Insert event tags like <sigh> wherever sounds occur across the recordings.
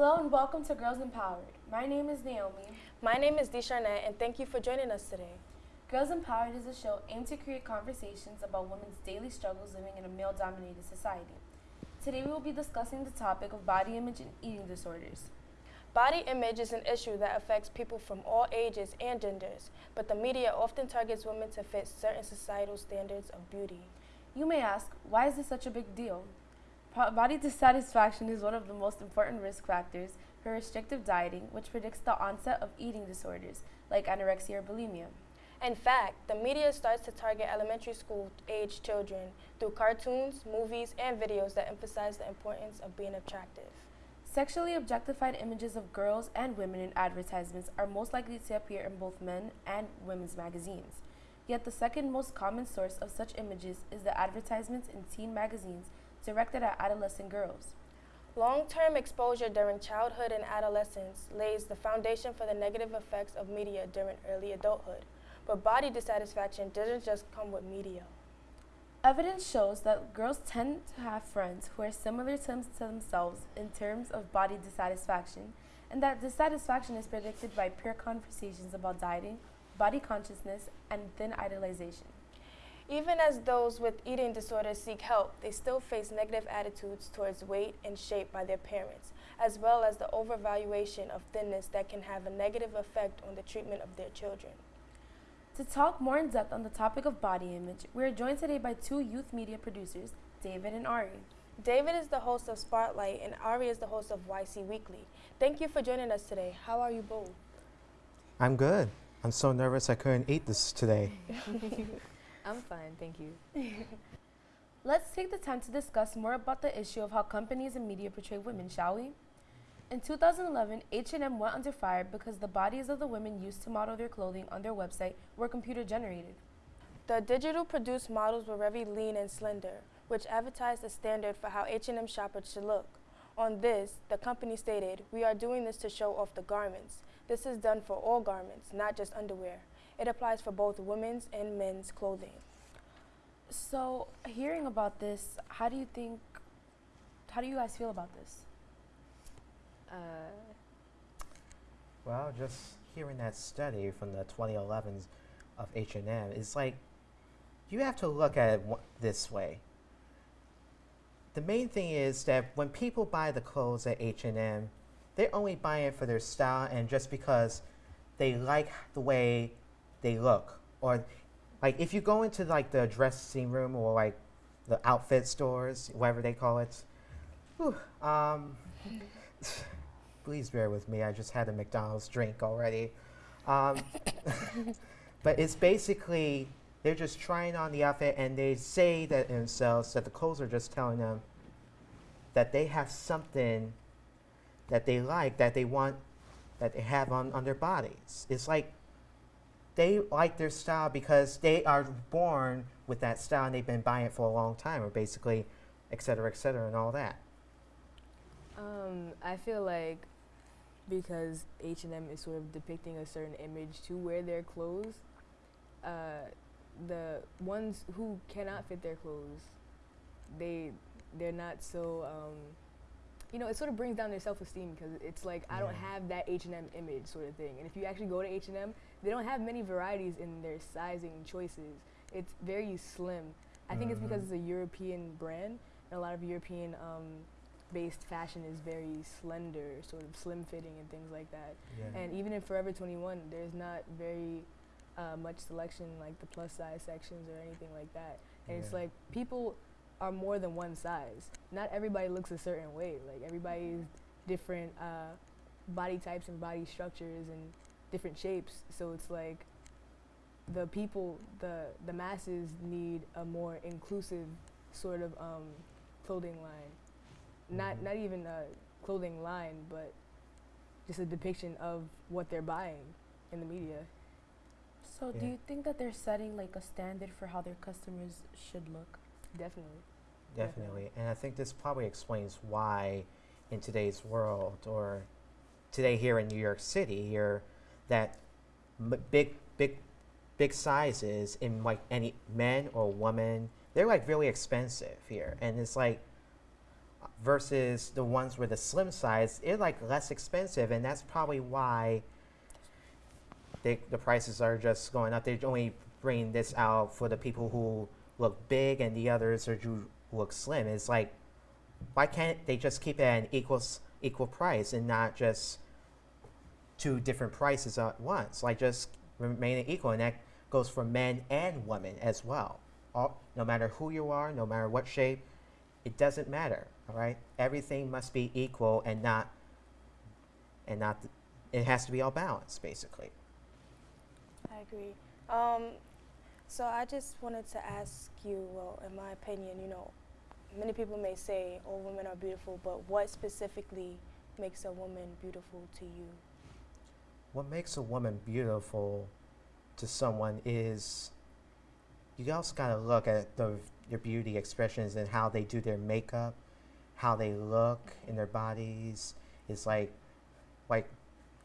Hello and welcome to Girls Empowered. My name is Naomi. My name is Desharnette, and thank you for joining us today. Girls Empowered is a show aimed to create conversations about women's daily struggles living in a male dominated society. Today we will be discussing the topic of body image and eating disorders. Body image is an issue that affects people from all ages and genders, but the media often targets women to fit certain societal standards of beauty. You may ask, why is this such a big deal? Body dissatisfaction is one of the most important risk factors for restrictive dieting, which predicts the onset of eating disorders like anorexia or bulimia. In fact, the media starts to target elementary school age children through cartoons, movies, and videos that emphasize the importance of being attractive. Sexually objectified images of girls and women in advertisements are most likely to appear in both men and women's magazines. Yet the second most common source of such images is the advertisements in teen magazines directed at adolescent girls. Long term exposure during childhood and adolescence lays the foundation for the negative effects of media during early adulthood. But body dissatisfaction doesn't just come with media. Evidence shows that girls tend to have friends who are similar to, them- to themselves in terms of body dissatisfaction, and that dissatisfaction is predicted by peer conversations about dieting, body consciousness, and thin idolization. Even as those with eating disorders seek help, they still face negative attitudes towards weight and shape by their parents, as well as the overvaluation of thinness that can have a negative effect on the treatment of their children. To talk more in depth on the topic of body image, we are joined today by two youth media producers, David and Ari. David is the host of Spotlight, and Ari is the host of YC Weekly. Thank you for joining us today. How are you both? I'm good. I'm so nervous I couldn't eat this today. <laughs> I'm fine, thank you. <laughs> Let's take the time to discuss more about the issue of how companies and media portray women, shall we? In 2011, H&M went under fire because the bodies of the women used to model their clothing on their website were computer generated. The digital produced models were very lean and slender, which advertised a standard for how H&M shoppers should look. On this, the company stated, "We are doing this to show off the garments. This is done for all garments, not just underwear. It applies for both women's and men's clothing." So, hearing about this, how do you think how do you guys feel about this? Uh, Well, just hearing that study from the 2011s of H&M, it's like you have to look at it wa- this way. The main thing is that when people buy the clothes at H&M, they're only buying it for their style and just because they like the way they look or like if you go into like the dressing room or like the outfit stores, whatever they call it. whew, um, <laughs> please bear with me. I just had a McDonald's drink already. Um, <laughs> but it's basically they're just trying on the outfit and they say that themselves that the clothes are just telling them that they have something that they like that they want that they have on, on their bodies. It's like they like their style because they are born with that style and they've been buying it for a long time or basically et cetera, et cetera, and all that. um, I feel like because H&M is sort of depicting a certain image to wear their clothes, uh, the ones who cannot fit their clothes, they they're not so. Um, you know, it sort of brings down their self-esteem because it's like I don't have that H&M image sort of thing. And if you actually go to H&M, they don't have many varieties in their sizing choices. It's very slim. I think it's because Mhm. it's a European brand, and a lot of European um, based fashion is very slender, sort of slim fitting and things like that. Yeah. And even in Forever 21, there's not very uh, much selection like the plus size sections or anything like that. And it's like people are more than one size. Not everybody looks a certain way. Like everybody is different uh, body types and body structures and different shapes. So it's like the people, the the masses need a more inclusive sort of um, clothing line. Not Mhm. not even a clothing line, but just a depiction of what they're buying in the media. So, do you think that they're setting like a standard for how their customers should look? Definitely. Definitely. And I think this probably explains why in today's world or today here in New York City here that big big big sizes in like any men or woman they're like really expensive here and it's like versus the ones with the slim size, they're like less expensive, and that's probably why they, the prices are just going up. They're only bringing this out for the people who look big, and the others are who look slim. It's like, why can't they just keep it at an equal equal price and not just two different prices at once? Like just remain equal, and that goes for men and women as well. All, no matter who you are, no matter what shape, it doesn't matter. All right, everything must be equal and not and not. it has to be all balanced, basically. I agree. Um, so I just wanted to ask you, well, in my opinion, you know, many people may say all women are beautiful, but what specifically makes a woman beautiful to you? What makes a woman beautiful to someone is you also got to look at the, their beauty expressions and how they do their makeup, how they look in their bodies. It's like, like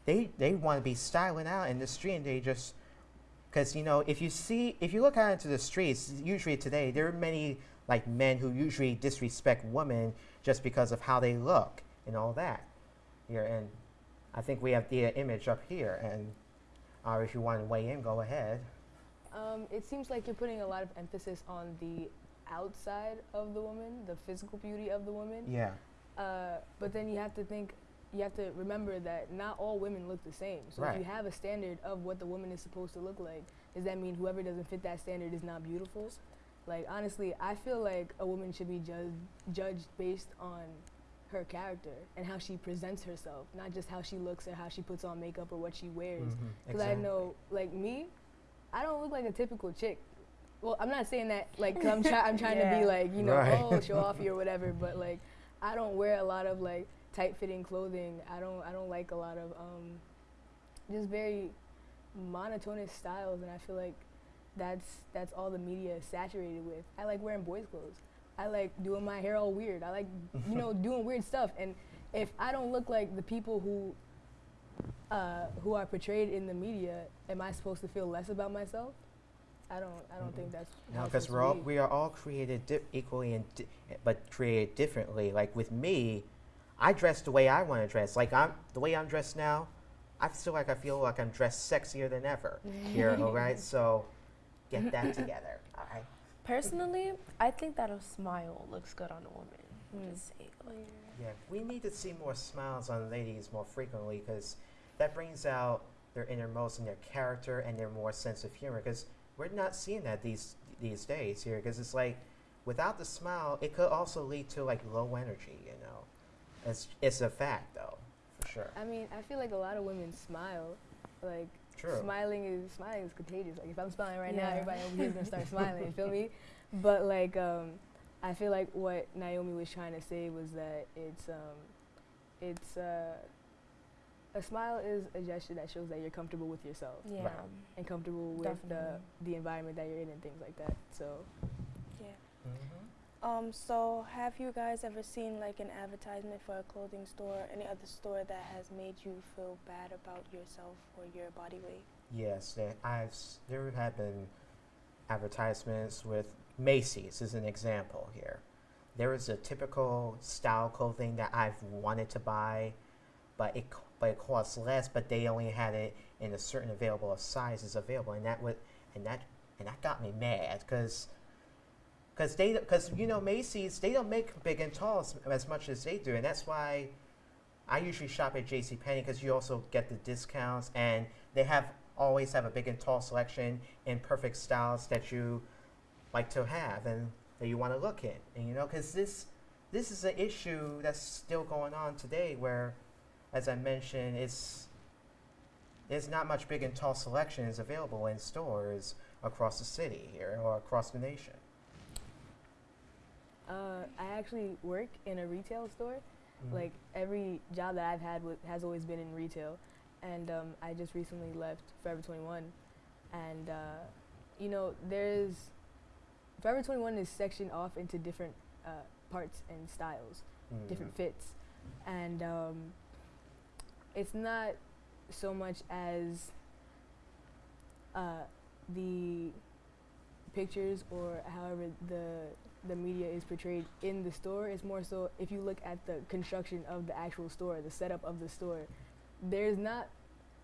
they they want to be styling out in the street and they just because you know if you see if you look out into the streets usually today there are many like men who usually disrespect women just because of how they look and all that here and i think we have the image up here and uh, if you want to weigh in go ahead Um, it seems like you're putting a lot of emphasis on the outside of the woman, the physical beauty of the woman. yeah Uh, but then you have to think, you have to remember that not all women look the same. So if you have a standard of what the woman is supposed to look like, does that mean whoever doesn't fit that standard is not beautiful? Like honestly, I feel like a woman should be judged judged based on her character and how she presents herself, not just how she looks or how she puts on makeup or what she wears. Because I know, like me, I don't look like a typical chick. Well, I'm not saying that like 'cause I'm trying. I'm trying to be like you know, Right. oh, show off <laughs> or whatever. But like, I don't wear a lot of like tight-fitting clothing. I don't. I don't like a lot of um, just very monotonous styles, and I feel like that's that's all the media is saturated with. I like wearing boys' clothes. I like doing my hair all weird. I like you know <laughs> doing weird stuff. And if I don't look like the people who uh, who are portrayed in the media, am I supposed to feel less about myself? I don't. I don't think that's No, because we're all we are all created di- equally and di- but created differently. Like with me, I dress the way I want to dress. Like I'm the way I'm dressed now. I feel like I feel like I'm dressed sexier than ever here. <laughs> all right, so get that together. All right. Personally, I think that a smile looks good on a woman. Mm. Just say, like, Yeah, we need to see more smiles on ladies more frequently because that brings out their innermost and their character and their more sense of humor. Because we're not seeing that these these days here. Because it's like, without the smile, it could also lead to like low energy. You know, it's it's a fact though, for sure. I mean, I feel like a lot of women smile. Like True. smiling is smiling is contagious. Like if I'm smiling right now, everybody over here is gonna start smiling. You feel me? <laughs> But like, um, I feel like what Naomi was trying to say was that it's um, it's uh, a smile is a gesture that shows that you're comfortable with yourself yeah. Right. and comfortable with the Definitely. the environment that you're in and things like that. So Yeah. hmm Um, so have you guys ever seen like an advertisement for a clothing store, any other store that has made you feel bad about yourself or your body weight? Yes, there, I've there have been advertisements with Macy's as an example here. There is a typical style clothing that I've wanted to buy, but it but it costs less. But they only had it in a certain available sizes available, and that would and that and that got me mad because. Because they, because you know Macy's, they don't make big and tall as, as much as they do, and that's why I usually shop at J.C. Penney because you also get the discounts, and they have always have a big and tall selection in perfect styles that you like to have and that you want to look in. And you know, because this this is an issue that's still going on today, where, as I mentioned, it's there's not much big and tall selections available in stores across the city here or across the nation. Uh, I actually work in a retail store. Mhm. Like every job that I've had w- has always been in retail, and um, I just recently left Forever 21, and uh, you know there's Forever 21 is sectioned off into different uh, parts and styles, Mhm. different fits, and um, it's not so much as uh, the pictures or however the the media is portrayed in the store. It's more so if you look at the construction of the actual store, the setup of the store, there's not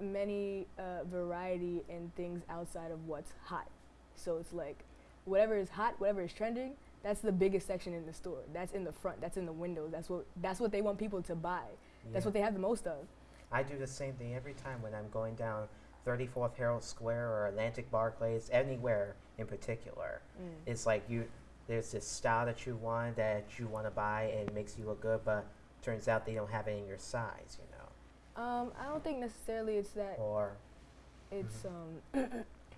many uh, variety in things outside of what's hot. So it's like whatever is hot, whatever is trending, that's the biggest section in the store. That's in the front. That's in the windows. That's what that's what they want people to buy. That's what they have the most of. I do the same thing every time when I'm going down 34th Herald Square or Atlantic Barclays, anywhere in particular. Mm. It's like you, there's this style that you want that you want to buy and makes you look good, but turns out they don't have it in your size, you know. Um, I don't think necessarily it's that Or it's um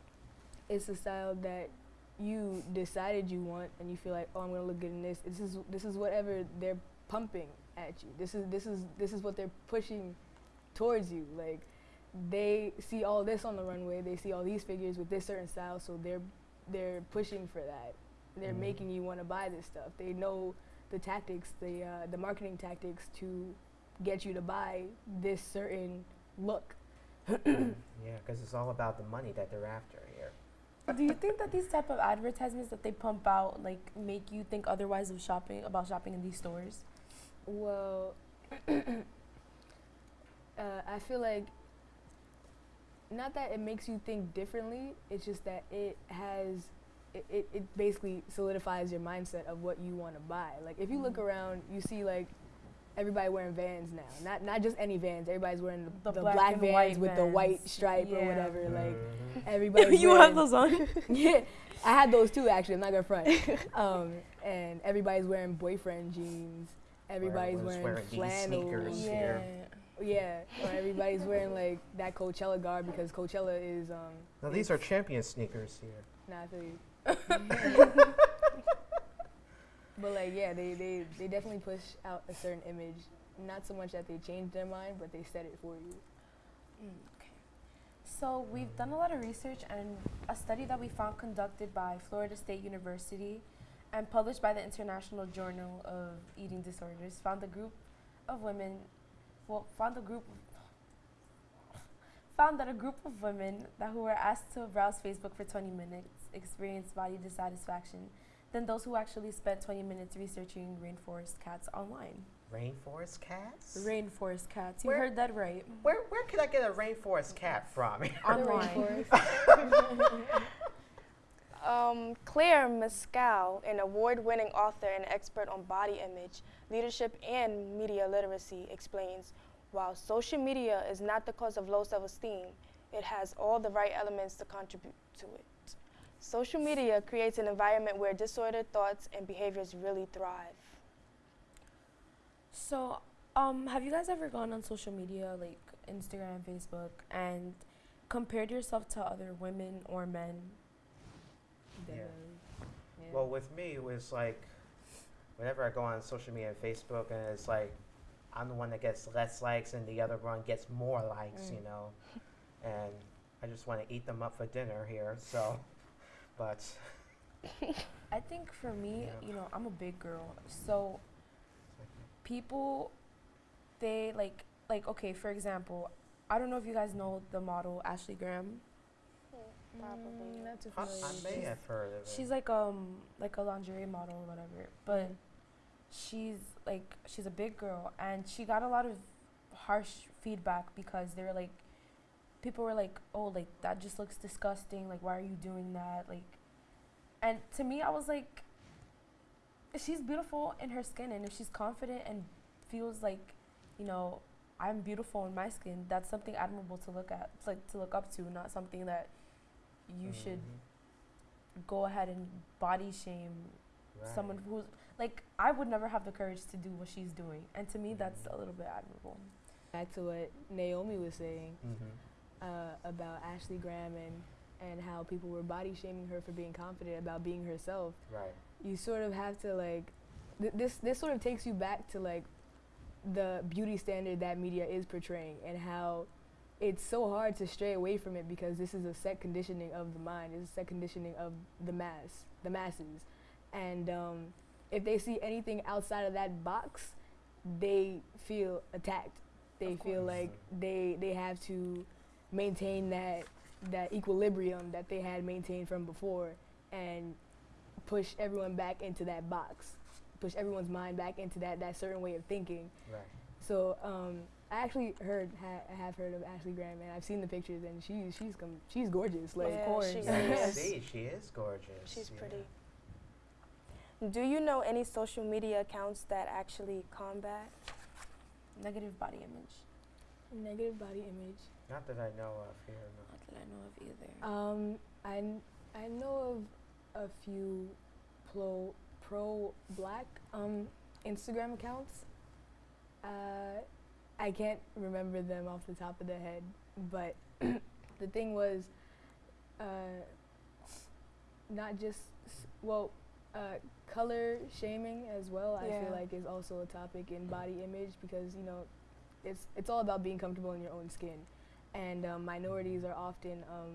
<coughs> it's a style that you decided you want and you feel like oh I'm gonna look good in this. This is this is whatever they're pumping at you. This is this is this is what they're pushing towards you. Like they see all this on the runway. They see all these figures with this certain style so they're they're pushing for that they're Mhm. making you want to buy this stuff they know the tactics the uh, the marketing tactics to get you to buy this certain look <clears throat> yeah, because it's all about the money that they're after here. Do you think that these type of advertisements that they pump out like make you think otherwise of shopping about shopping in these stores? Well, <clears throat> uh, I feel like not that it makes you think differently. It's just that it has it, it, it basically solidifies your mindset of what you want to buy. Like if you look Mhm. around, you see like everybody wearing Vans now. Not not just any Vans. Everybody's wearing the, The the black black, Vans white with the white Vans. stripe or whatever. Like Mhm. everybody's <laughs> you have those on? <laughs> yeah, I had those too. Actually, I'm not gonna front. <laughs> um, and everybody's wearing boyfriend jeans. Everybody's wearing, wearing these sneakers. flannels. here. Yeah, or everybody's wearing like that Coachella garb because Coachella is um. now these are champion sneakers here. Nah, I feel you. But like, yeah, they, they they definitely push out a certain image. Not so much that they change their mind, but they set it for you. Mm, okay. So we've done a lot of research and a study that we found conducted by Florida State University and published by the International Journal of Eating Disorders found a group of women well found a group found that a group of women that who were asked to browse Facebook for 20 minutes experienced body dissatisfaction than those who actually spent 20 minutes researching rainforest cats online. Rainforest cats? Rainforest cats. You Where- heard that right. where where can I get a rainforest cat from? <laughs> Online. <laughs> Um, Claire Mysko, an award-winning author and expert on body image, leadership, and media literacy, explains, while social media is not the cause of low self-esteem, it has all the right elements to contribute to it. Social media creates an environment where disordered thoughts and behaviors really thrive. So, um, have you guys ever gone on social media like Instagram, Facebook, and compared yourself to other women or men? Yeah. Yeah. Well, with me, it was like whenever I go on social media and Facebook, and it's like I'm the one that gets less likes, and the other one gets more likes, you Mm. know. And I just want to eat them up for dinner here. So, <laughs> but <laughs> I think for me, Yeah. you know, I'm a big girl, so people, they like like okay. For example, I don't know if you guys know the model Ashley Graham. Probably. Mm, not too I, familiar. I with may this. have heard of it. She's like um like a lingerie model or whatever, but she's like she's a big girl and she got a lot of harsh feedback because they were like people were like oh like that just looks disgusting like why are you doing that like and to me i was like she's beautiful in her skin and if she's confident and feels like you know i'm beautiful in my skin that's something admirable to look at it's like to look up to not something that you should Mhm. go ahead and body shame Right. someone who's like I would never have the courage to do what she's doing, and to me that's a little bit admirable. Back to what Naomi was saying Mhm. Uh, about Ashley Graham and and how people were body shaming her for being confident about being herself. Right. you sort of have to like th- this this sort of takes you back to like the beauty standard that media is portraying and how it's so hard to stray away from it because this is a set conditioning of the mind it's a set conditioning of the mass the masses and um, if they see anything outside of that box they feel attacked they Of feel course. like they they have to maintain that that equilibrium that they had maintained from before and push everyone back into that box, push everyone's mind back into that that certain way of thinking. Right. So um, I actually heard ha- I have heard of Ashley Graham, and I've seen the pictures, and she's she's com- she's gorgeous. Like, Yeah, of course. she is. see, she is gorgeous. She's yeah. pretty. Do you know any social media accounts that actually combat? Negative body image. Negative body image. Not that I know of here. No. Not that I know of either. Um, I, kn- I know of a few pro pro black um Instagram accounts. Uh, I can't remember them off the top of the head, but <clears throat> the thing was, uh, not just s- well, uh, color shaming as well. I feel like is also a topic in body image because you know, it's it's all about being comfortable in your own skin, and um, minorities are often um,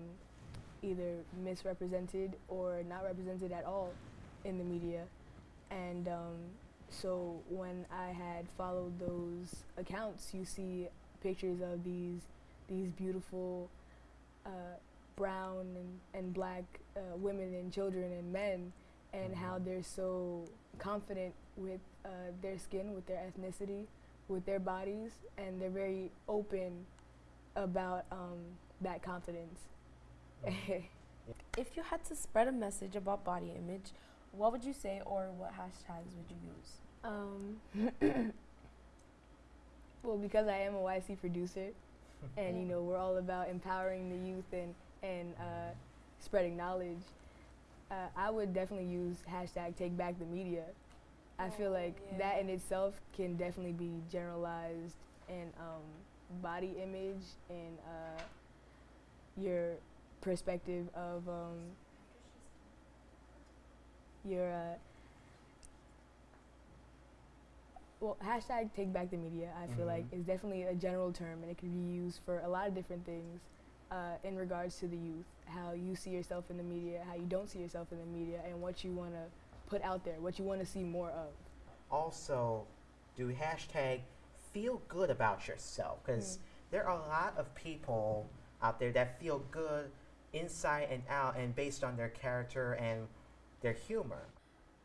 either misrepresented or not represented at all in the media. And um, so when I had followed those accounts, you see pictures of these these beautiful uh, brown and, and black uh, women and children and men, and how Mhm. they're so confident with uh, their skin, with their ethnicity, with their bodies, and they're very open about um, that confidence. <laughs> If you had to spread a message about body image, what would you say or what hashtags would you use? Um, <coughs> well, because I am a YC producer, <laughs> and you know we're all about empowering the youth and and uh, spreading knowledge. Uh, I would definitely use hashtag Take Back the Media. I feel Oh, like yeah. that in itself can definitely be generalized and um, body image and uh, your perspective of um, your uh, well hashtag take back the media i feel like Mhm. is definitely a general term and it can be used for a lot of different things uh, in regards to the youth how you see yourself in the media how you don't see yourself in the media and what you want to put out there what you want to see more of Also, do hashtag feel good about yourself because Mm. there are a lot of people out there that feel good inside and out and based on their character and their humor.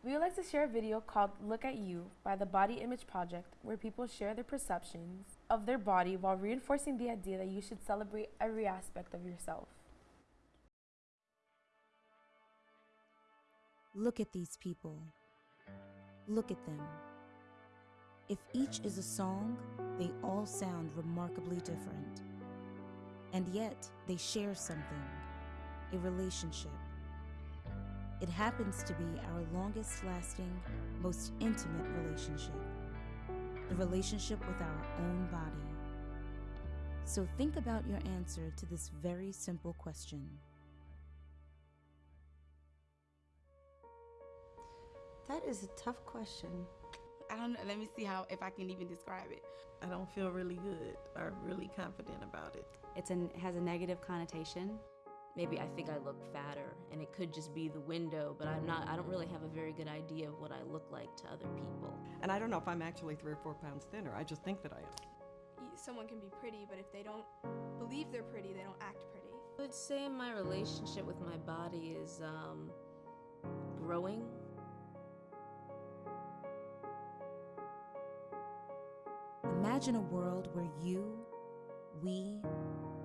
We would like to share a video called Look at You by the Body Image Project, where people share their perceptions of their body while reinforcing the idea that you should celebrate every aspect of yourself. Look at these people. Look at them. If each is a song, they all sound remarkably different. And yet, they share something a relationship. It happens to be our longest lasting, most intimate relationship the relationship with our own body. So think about your answer to this very simple question. That is a tough question. I don't know. Let me see how if I can even describe it. I don't feel really good or really confident about it. It's an it has a negative connotation. Maybe I think I look fatter, and it could just be the window. But I'm not. I don't really have a very good idea of what I look like to other people. And I don't know if I'm actually three or four pounds thinner. I just think that I am. someone can be pretty, but if they don't believe they're pretty, they don't act pretty. I would say my relationship with my body is um, growing. Imagine a world where you, we,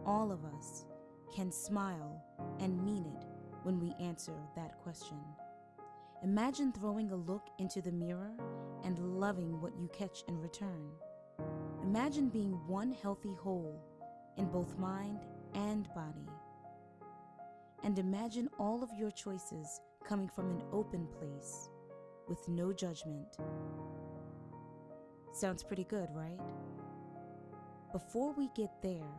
all of us, can smile and mean it when we answer that question. Imagine throwing a look into the mirror and loving what you catch in return. Imagine being one healthy whole in both mind and body. And imagine all of your choices coming from an open place with no judgment. Sounds pretty good, right? Before we get there,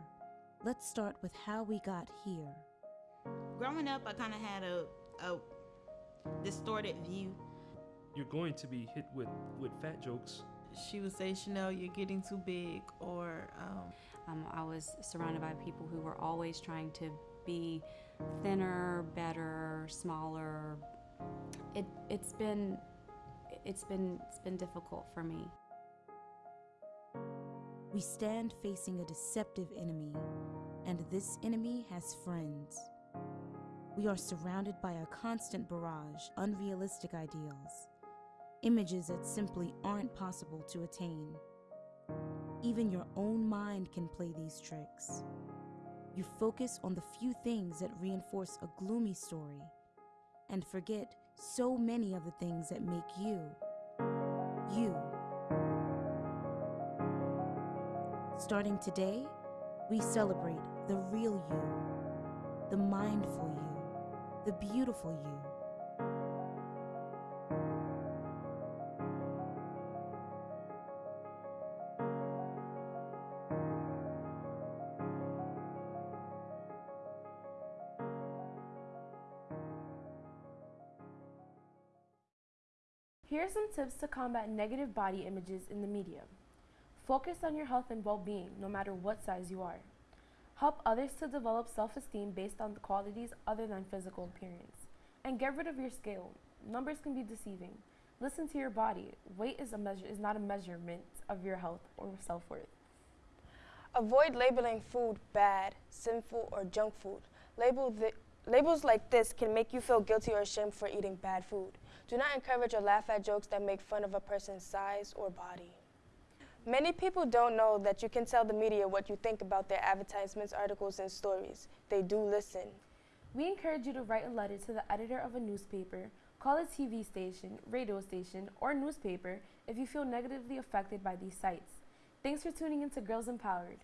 let's start with how we got here. Growing up, I kind of had a, a distorted view. You're going to be hit with, with fat jokes. She would say, Chanel, you're getting too big, or um, Um, I was surrounded by people who were always trying to be thinner, better, smaller. It it's been it's been it's been difficult for me. We stand facing a deceptive enemy, and this enemy has friends. we are surrounded by a constant barrage, unrealistic ideals, images that simply aren't possible to attain. Even your own mind can play these tricks. You focus on the few things that reinforce a gloomy story and forget so many of the things that make you, you. Starting today, we celebrate the real you, the mindful you, the beautiful you. Here are some tips to combat negative body images in the media. Focus on your health and well being, no matter what size you are. Help others to develop self esteem based on qualities other than physical appearance. And get rid of your scale. Numbers can be deceiving. Listen to your body. Weight is, a measure, is not a measurement of your health or self worth. Avoid labeling food bad, sinful, or junk food. Label labels like this can make you feel guilty or ashamed for eating bad food. Do not encourage or laugh at jokes that make fun of a person's size or body. Many people don't know that you can tell the media what you think about their advertisements, articles, and stories. They do listen. We encourage you to write a letter to the editor of a newspaper, call a TV station, radio station, or newspaper if you feel negatively affected by these sites. Thanks for tuning in to Girls Empowered.